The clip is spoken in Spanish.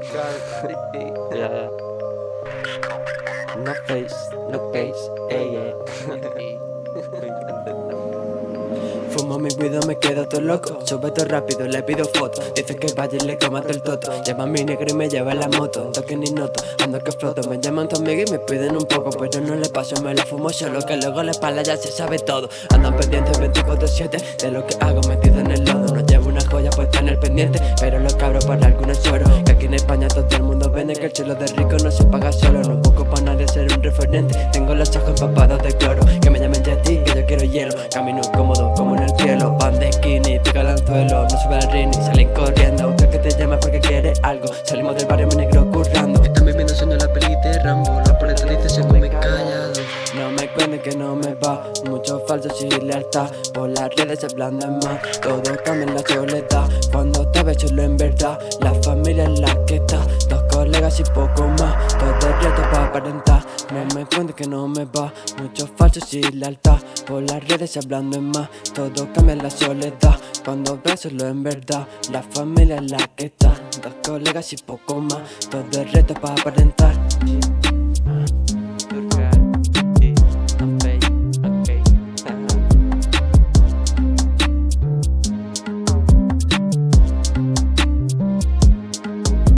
yeah. No face, no case, ey, ey. Fumo mi guido, me quedo todo loco. Sube todo rápido, le pido foto. Dice que vaya y le coma todo el toto. Llama mi negro y me lleva la moto. Ando que ni noto, ando que floto Me llaman tu amigo y me piden un poco Pero no le paso, me lo fumo solo Que luego la espalda ya se sabe todo. Andan pendientes 24-7 De lo que hago metido en el en el pendiente Pero los cabros para algunos choros Que aquí en España todo el mundo vende Que el chelo de rico no se paga solo No busco para nadie ser un referente Tengo los ojos empapados de cloro Que me llamen Jetty, que yo quiero hielo Camino cómodo como en el cielo Van de skinny, pica el anzuelo No sube al ring y salen corriendo Busca que te llama porque quiere algo Salimos del barrio, mi negro currando que no me va. Mucho falso sin lealtad. Por las redes se ablandan más. Todo cambia en la soledad. Cuando te ves solo en verdad. La familia es la que está Dos colegas y poco más. Todo el reto para aparentar. No me cuenten que no me va. Mucho falso sin lealtad. Por las redes se hablando en más. Todo cambia en la soledad. Cuando ves solo en verdad. La familia es la que está Dos colegas y poco más. Todo el reto para aparentar